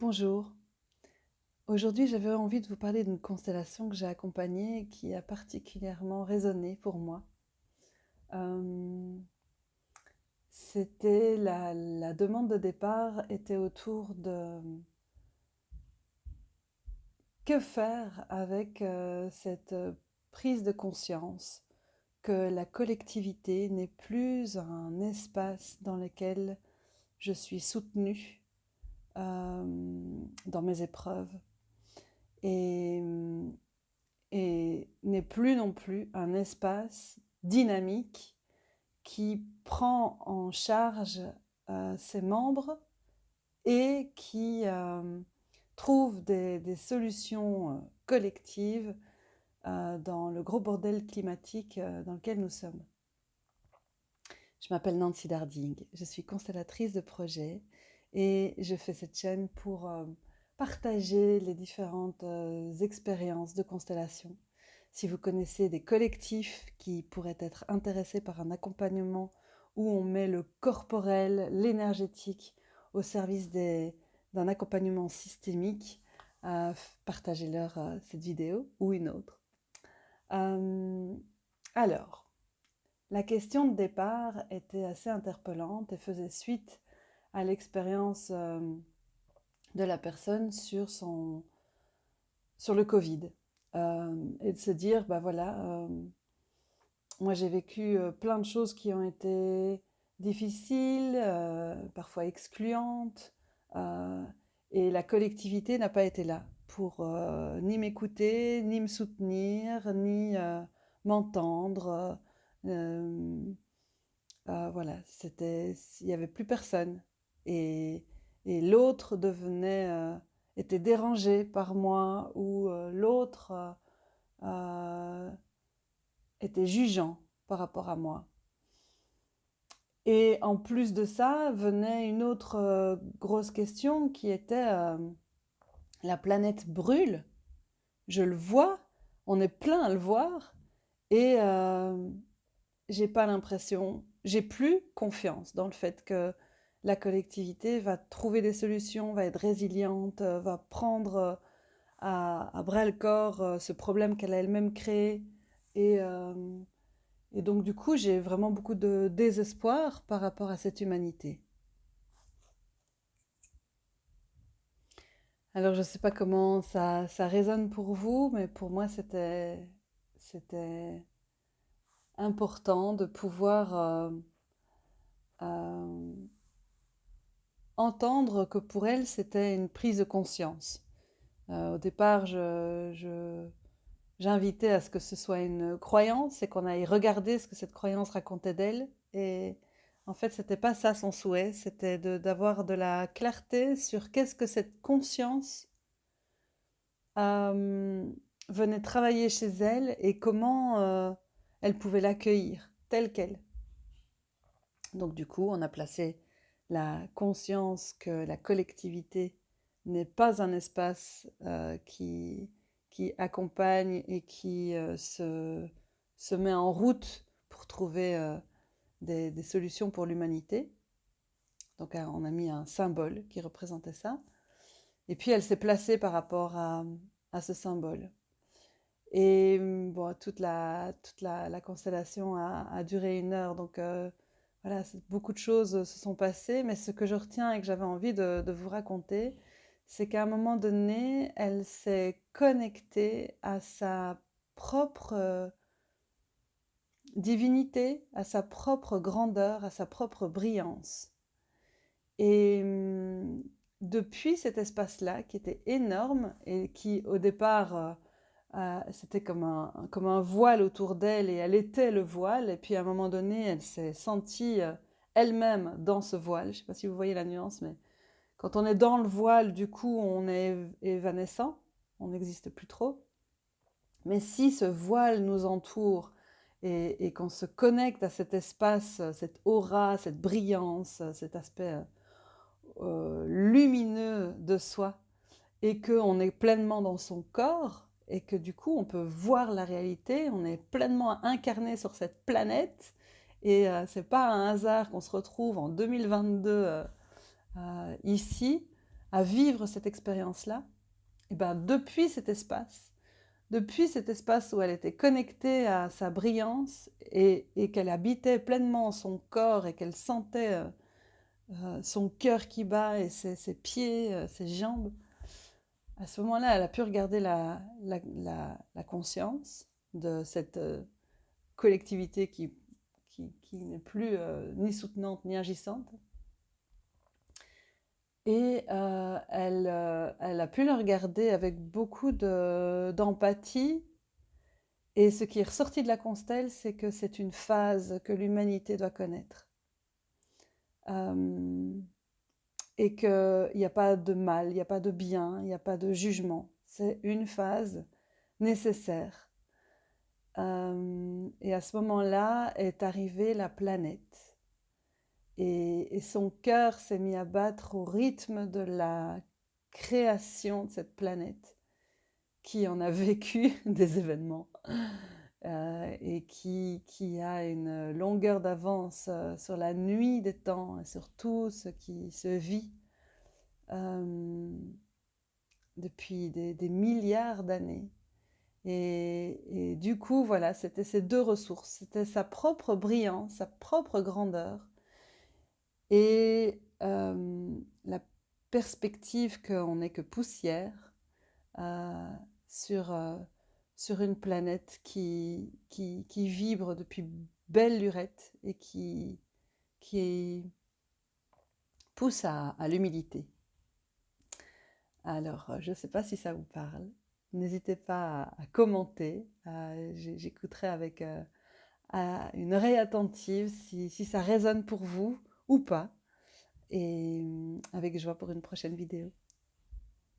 Bonjour. Aujourd'hui, j'avais envie de vous parler d'une constellation que j'ai accompagnée et qui a particulièrement résonné pour moi. Euh, c'était la, demande de départ était autour de que faire avec euh, cette prise de conscience que la collectivité n'est plus un espace dans lequel je suis soutenue euh, dans mes épreuves et, et n'est plus non plus un espace dynamique qui prend en charge euh, ses membres et qui euh, trouve des, solutions euh, collectives euh, dans le gros bordel climatique euh, dans lequel nous sommes. Je m'appelle Nancy Darding, je suis constellatrice de projets et je fais cette chaîne pour euh, partager les différentes euh, expériences de constellation. Si vous connaissez des collectifs qui pourraient être intéressés par un accompagnement où on met le corporel, l'énergétique au service d'un accompagnement systémique, euh, partagez-leur cette vidéo ou une autre. Euh, alors, la question de départ était assez interpellante et faisait suite à l'expérience euh, de la personne sur, son, sur le Covid. Euh, et de se dire, bah voilà, euh, moi j'ai vécu plein de choses qui ont été difficiles, parfois excluantes, et la collectivité n'a pas été là pour ni m'écouter, ni me soutenir, ni m'entendre. voilà, c'était, il n'y avait plus personne. Et, l'autre devenait, euh, était dérangé par moi, ou euh, l'autre euh, était jugeant par rapport à moi. Et en plus de ça, venait une autre grosse question qui était la planète brûle. Je le vois, on est plein à le voir, et j'ai pas l'impression, j'ai plus confiance dans le fait que la collectivité va trouver des solutions, va être résiliente, euh, va prendre euh, à, bras le corps euh, ce problème qu'elle a elle-même créé. Et, et donc du coup, j'ai vraiment beaucoup de désespoir par rapport à cette humanité. Alors je ne sais pas comment ça, ça résonne pour vous, mais pour moi c'était important de pouvoir entendre que pour elle c'était une prise de conscience. Euh, au départ, je, je- j'invitais à ce que ce soit une croyance et qu'on aille regarder ce que cette croyance racontait d'elle. Et en fait, c'était pas ça son souhait, c'était d'avoir de la clarté sur qu'est-ce que cette conscience euh, venait travailler chez elle et comment euh, elle pouvait l'accueillir telle qu'elle. Donc du coup, on a placé la conscience que la collectivité n'est pas un espace euh, qui, qui accompagne et qui euh, se, se met en route pour trouver euh, des, des solutions pour l'humanité. Donc on a mis un symbole qui représentait ça. Et puis elle s'est placée par rapport à, à ce symbole. Et bon, toute la, toute la, la constellation a, a duré une heure, donc voilà, beaucoup de choses se sont passées, mais ce que je retiens et que j'avais envie de, de vous raconter, c'est qu'à un moment donné, elle s'est connectée à sa propre euh, divinité, à sa propre grandeur, à sa propre brillance. Et hum, depuis cet espace-là, qui était énorme et qui, au départ, euh, c'était comme un, comme un voile autour d'elle et elle était le voile. Et puis à un moment donné, elle s'est sentie euh, elle-même dans ce voile. Je ne sais pas si vous voyez la nuance, mais quand on est dans le voile, du coup, on est évanescent, on n'existe plus trop. Mais si ce voile nous entoure et, et qu'on se connecte à cet espace, cette aura, cette brillance, cet aspect euh, euh, lumineux de soi, et qu'on est pleinement dans son corps, et que du coup on peut voir la réalité, on est pleinement incarné sur cette planète, et euh, c'est pas un hasard qu'on se retrouve en 2022 euh, euh, ici, à vivre cette expérience-là, et ben depuis cet espace, depuis cet espace où elle était connectée à sa brillance et, qu'elle habitait pleinement son corps et qu'elle sentait euh, son cœur qui bat et ses, pieds, ses jambes, à ce moment-là, elle a pu regarder la, conscience de cette collectivité qui, n'est plus ni soutenante ni agissante et euh, elle, euh, a pu le regarder avec beaucoup d'empathie. et ce qui est ressorti de la constelle, c'est que c'est une phase que l'humanité doit connaître. Euh, et qu'il n'y a pas de mal, il n'y a pas de bien, il n'y a pas de jugement. C'est une phase nécessaire. et à ce moment-là est arrivée la planète et, son cœur s'est mis à battre au rythme de la création de cette planète qui en a vécu des événements euh, et qui, qui, a une longueur d'avance euh, sur la nuit des temps et sur tout ce qui se vit euh, depuis des, milliards d'années. Et, et, du coup, voilà, c'était ces deux ressources. C'était sa propre brillance, sa propre grandeur, et la perspective qu'on n'est que poussière sur, sur une planète qui, qui, vibre depuis belle lurette et qui, qui pousse à, l'humilité. Alors, je ne sais pas si ça vous parle. N'hésitez pas à, commenter. J'écouterai avec une oreille attentive si ça résonne pour vous ou pas. Et avec joie pour une prochaine vidéo.